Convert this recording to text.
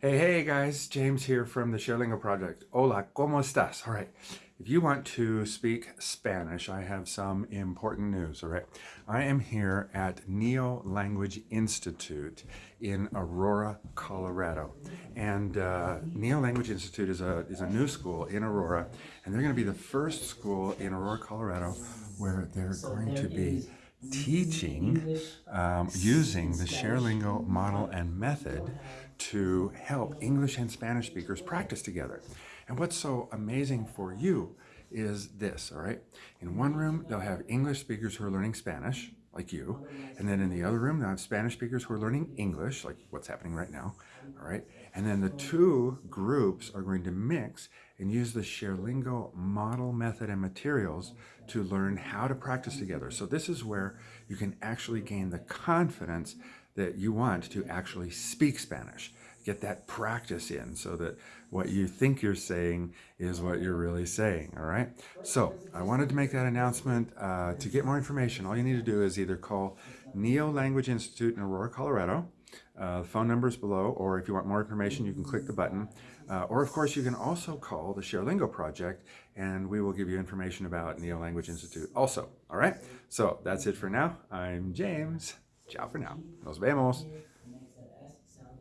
Hey, hey guys, James here from the ShareLingo Project. Hola, ¿cómo estás? All right, if you want to speak Spanish, I have some important news, all right? I am here at Neo Language Institute in Aurora, Colorado. And uh, Neo Language Institute is a, is a new school in Aurora, and they're gonna be the first school in Aurora, Colorado, where they're going to be teaching um, using the ShareLingo model and method to help English and Spanish speakers practice together. And what's so amazing for you is this, all right? In one room, they'll have English speakers who are learning Spanish, like you. And then in the other room, they'll have Spanish speakers who are learning English, like what's happening right now, all right? And then the two groups are going to mix and use the ShareLingo model method and materials to learn how to practice together. So this is where you can actually gain the confidence that you want to actually speak Spanish. Get that practice in so that what you think you're saying is what you're really saying, all right? So I wanted to make that announcement. Uh, to get more information, all you need to do is either call Neo Language Institute in Aurora, Colorado. Uh, phone numbers below, or if you want more information, you can click the button. Uh, or of course, you can also call the ShareLingo project and we will give you information about Neo Language Institute also. All right, so that's it for now. I'm James. Ciao for now. Nos vemos.